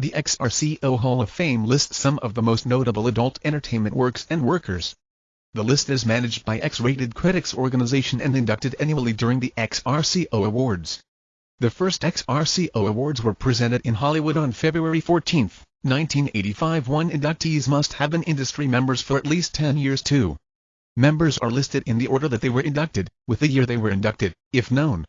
The XRCO Hall of Fame lists some of the most notable adult entertainment works and workers. The list is managed by X-Rated Critics Organization and inducted annually during the XRCO Awards. The first XRCO Awards were presented in Hollywood on February 14, 1985 One inductees must have been industry members for at least 10 years too. Members are listed in the order that they were inducted, with the year they were inducted, if known.